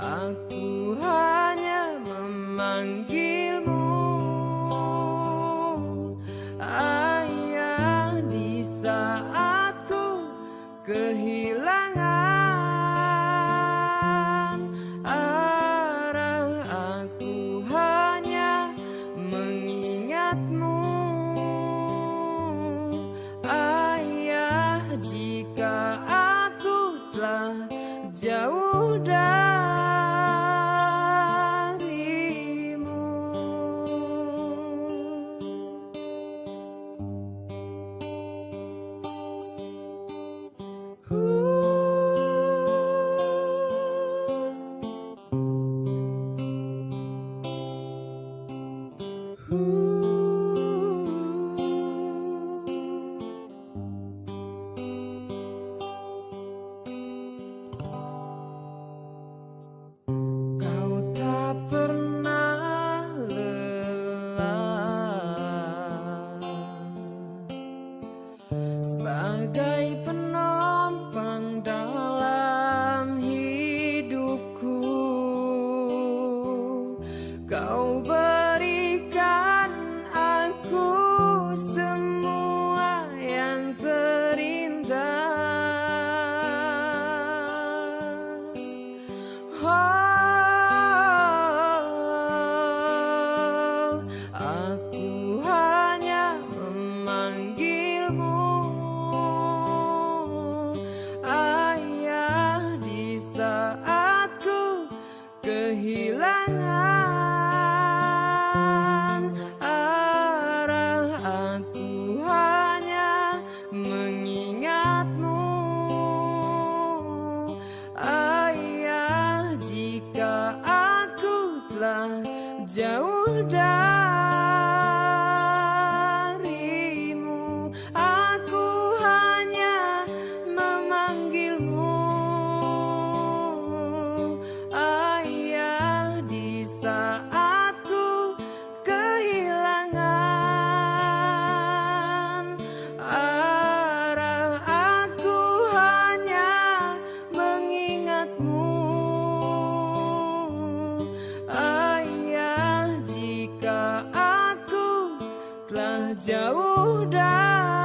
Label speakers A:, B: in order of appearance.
A: Aku hanya memanggilmu. Ayah di saat ku kehilangan Sebagai penumpang dalam hidupku. Kau telah jauh dari telah jauh dari